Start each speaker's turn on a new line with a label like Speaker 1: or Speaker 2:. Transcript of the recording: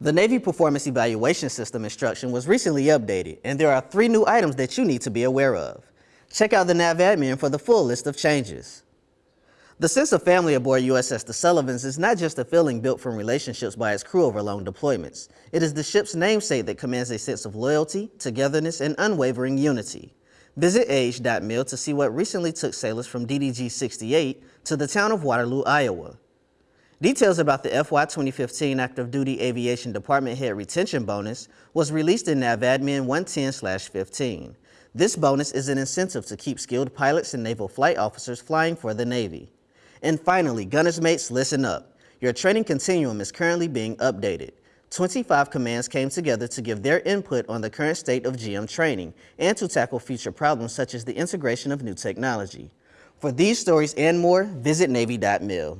Speaker 1: The Navy Performance Evaluation System instruction was recently updated, and there are three new items that you need to be aware of. Check out the NAVADMIN for the full list of changes. The sense of family aboard USS The Sullivans is not just a feeling built from relationships by its crew over long deployments. It is the ship's namesake that commands a sense of loyalty, togetherness, and unwavering unity. Visit age.mil to see what recently took sailors from DDG 68 to the town of Waterloo, Iowa. Details about the FY 2015 Active Duty Aviation Department Head Retention Bonus was released in NAVADMIN 110-15. This bonus is an incentive to keep skilled pilots and naval flight officers flying for the Navy. And finally, Gunners Mates, listen up. Your training continuum is currently being updated. 25 commands came together to give their input on the current state of GM training and to tackle future problems such as the integration of new technology. For these stories and more, visit Navy.mil.